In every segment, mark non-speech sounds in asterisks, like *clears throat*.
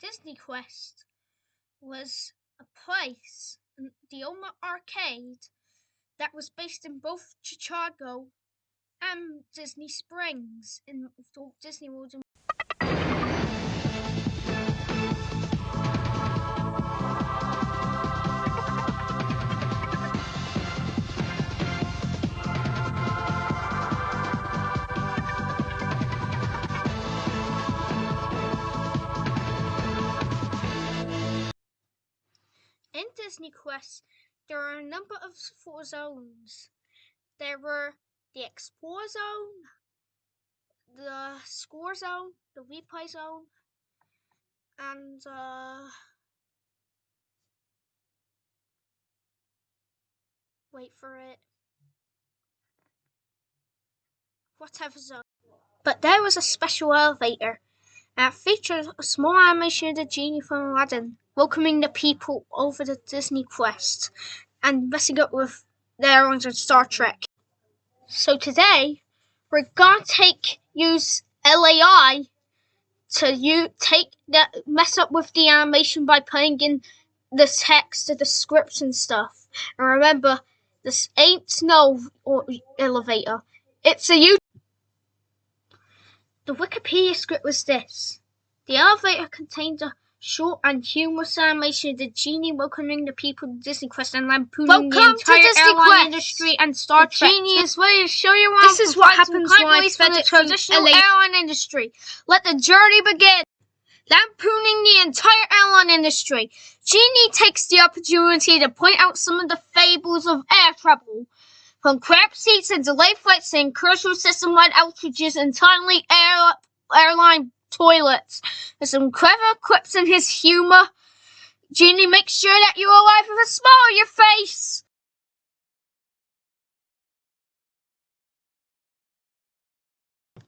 Disney Quest was a place, the Oma Arcade, that was based in both Chicago and Disney Springs in Disney World. Disney Quest, there are a number of four zones. There were the Explore Zone, the Score Zone, the Replay Zone, and uh, wait for it. Whatever zone. But there was a special elevator that features a small animation of the genie from Aladdin welcoming the people over the Disney Quest and messing up with their own Star Trek. So today we're gonna take use LAI to you take that mess up with the animation by putting in the text, the scripts and stuff. And remember, this ain't no elevator. It's a you. The Wikipedia script was this. The elevator contained a short and humorous animation of the genie welcoming the people to Disney Quest and lampooning Welcome the entire Disney airline Quest. industry and Star The Trek. genie is ready to show you around. This is what happens when I for fed the traditional LA. airline industry. Let the journey begin. Lampooning the entire airline industry, Genie takes the opportunity to point out some of the fables of air travel. From cramped seats and delayed flights and crucial system-wide outages and timely air, airline toilets. There's some clever quips in his humor. Genie makes sure that you're alive with a smile on your face.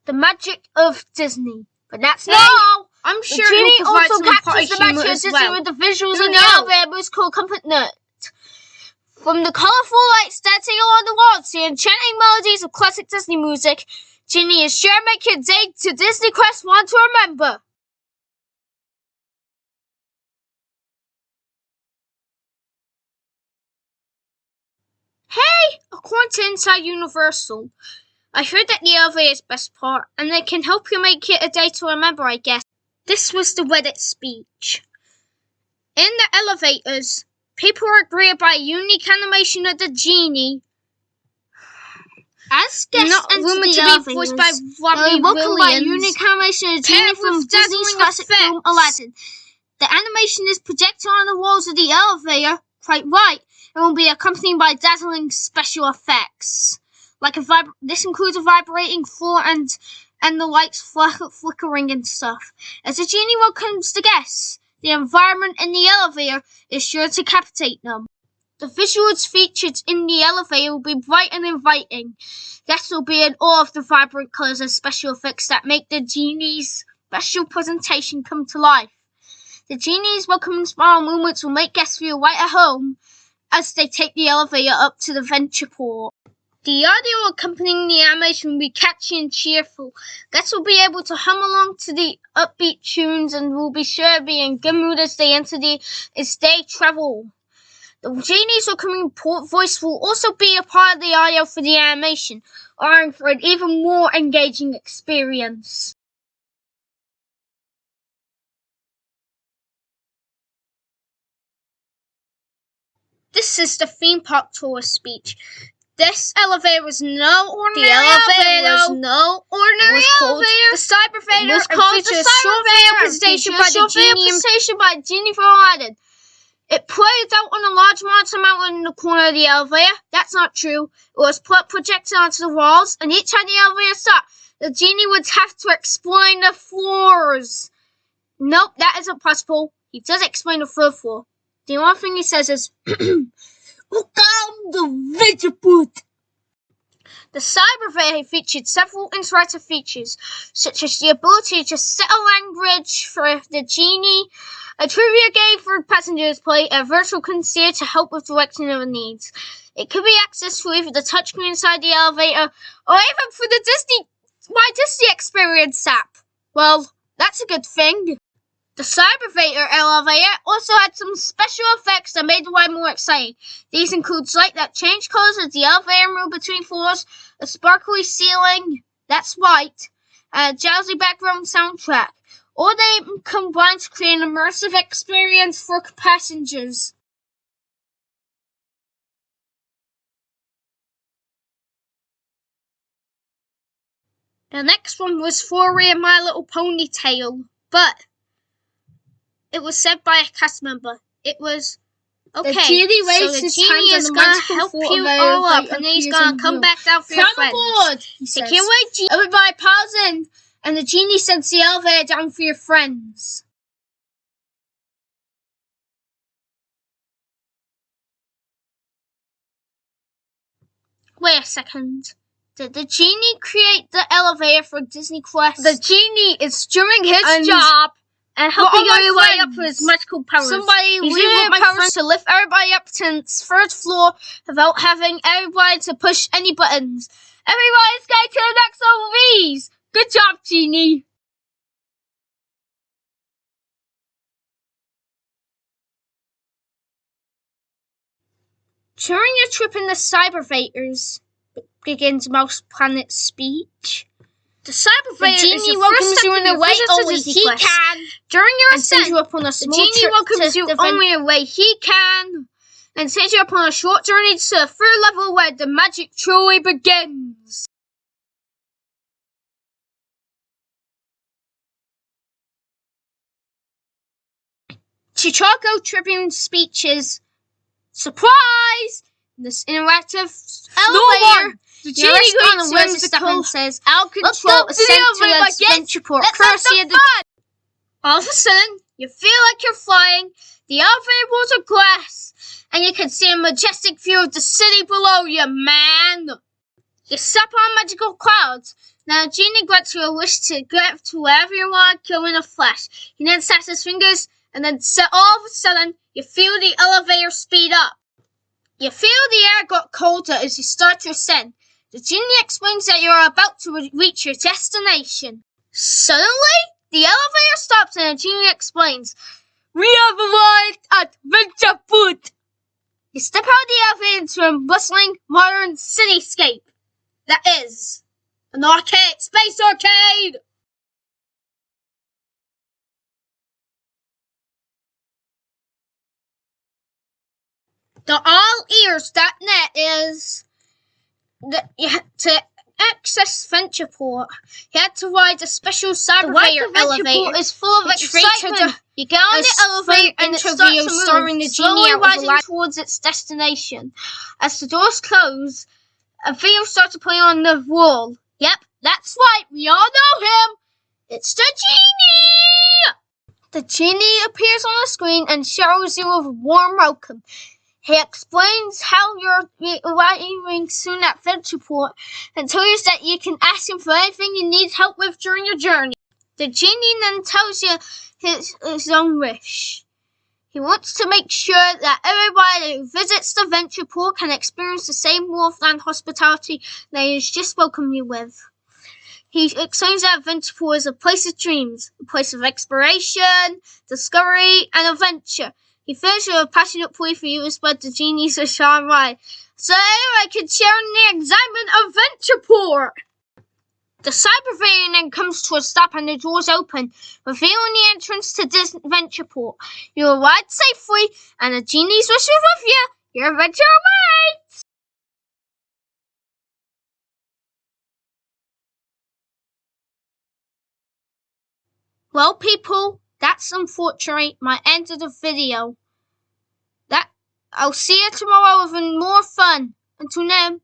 The magic of Disney. But that's not all. I'm sure genie also captures the magic of Disney well. with the visuals in the elevator most cool comfort note. From the colorful lights dancing along the walls to the enchanting melodies of classic Disney music, Genie is sure to make your day to Disney Quest one to remember. Hey, according to Inside Universal, I heard that the elevator is best part, and it can help you make it a day to remember, I guess. This was the Reddit speech. In the elevators, people are greeted by a unique animation of the genie. As guests Not enter rumored the to be voiced by they Robin welcomed by Williams. unique animation of the genie from Disney's dazzling classic film effects. Aladdin. The animation is projected on the walls of the elevator, quite right, and will be accompanied by dazzling special effects. Like a vib- this includes a vibrating floor and and the lights flick- flickering and stuff. As the genie welcomes the guests, the environment in the elevator is sure to captivate them. The visuals featured in the elevator will be bright and inviting. Guests will be in awe of the vibrant colours and special effects that make the genie's special presentation come to life. The genie's welcoming smile moments will make guests feel right at home as they take the elevator up to the Ventureport. The audio accompanying the animation will be catchy and cheerful. Guests will be able to hum along to the upbeat tunes and will be sure to be in good mood as they enter the as they travel. The genie's port voice will also be a part of the audio for the animation, allowing for an even more engaging experience. This is the theme park tour speech. This elevator was no ordinary The elevator elevator. was no ordinary was called elevator. the Cybervator. Was called the Cybervator presentation by a the short video Genie presentation by Genie from Aladdin. It played out on a large monster mounted in the corner of the elevator. That's not true. It was put projected onto the walls, and each time the elevator stopped, the genie would have to explain the floors. Nope, that isn't possible. He does explain the third floor. The only thing he says is, *clears throat* Welcome to Vigiput. The Cybervator featured several interactive features, such as the ability to set a language for the genie, a trivia game for passengers play, a virtual concierge to help with direction of needs. It could be accessed through either the touchscreen inside the elevator or even through the Disney My Disney Experience app. Well, that's a good thing. The Cybervator elevator also had some special effects that made the ride more exciting. These include light that changed colors as the elevator moved between floors, a sparkly ceiling that's white, and a jazzy background soundtrack. All they combine to create an immersive experience for passengers. The next one was Flurry and My Little Ponytail, but it was said by a cast member. It was okay. genie so the genie is gonna help you all up, and he's gonna come back down for your Come friends. aboard, he Say, says. can't wait, Genie. Everybody pause in, and the genie sends the elevator down for your friends. Wait a second. Did the genie create the elevator for Disney Quest? The genie is doing his And- job and helping all my everybody up with his magical powers. Somebody He's my powers to lift everybody up to the third floor without having everybody to push any buttons. Everybody's going to the next level, please. Good job, Genie. During your trip in the Cyber Cybervators, begins Mouse Planet's speech. The The Cybervator genie the welcomes you in the your way only he Quest. can. During your ascent, you up on a the small genie welcomes to you the only the way he can, and sends you upon a short journey to the third level where the magic truly begins. Chicago Tribune speeches. Surprise! This interactive elevator. one. The genie on as whimsical and says, Let's control ascent to video, my the kids. port, Let's have courtesy some of All of a sudden, you feel like you're flying. The elevator walls are glass, and you can see a majestic view of the city below you, man. You step on magical clouds. Now, Genie grants you a wish to get to wherever you want go in a flash. He then snaps his fingers, and then all of a sudden, you feel the elevator speed up. You feel the air got colder as you start to ascend. The genie explains that you're about to re- reach your destination. Suddenly, the elevator stops and the genie explains, We have arrived at Ventureport. You step out of the elevator into a bustling modern cityscape. That is an arcade, space arcade. The allears.net is the, you had to access Ventureport. You had to ride a special cybervator elevator. is full of excitement. you get on the elevator and it starts to move, the slowly genie out of the rising towards its destination. As the doors close, a video starts to play on the wall. Yep, that's right. We all know him. It's the genie. The genie appears on the screen and showers you a warm welcome. He explains how you're arriving soon at Ventureport and tells you that you can ask him for anything you need help with during your journey. The genie then tells you his, his own wish. He wants to make sure that everybody who visits the Ventureport can experience the same Northland hospitality that he has just welcomed you with. He explains that Ventureport is a place of dreams, a place of exploration, discovery, and adventure. He finishes with a passionate plea for you to spread the genies of Rye, so everyone can share in the excitement of Ventureport. The Cybervane then comes to a stop and the doors open, revealing the entrance to this Ventureport. You arrive safely, and the genies wish you with you. Your adventure awaits! Well, people, that's unfortunately my end of the video. That I'll see you tomorrow with more fun. Until then,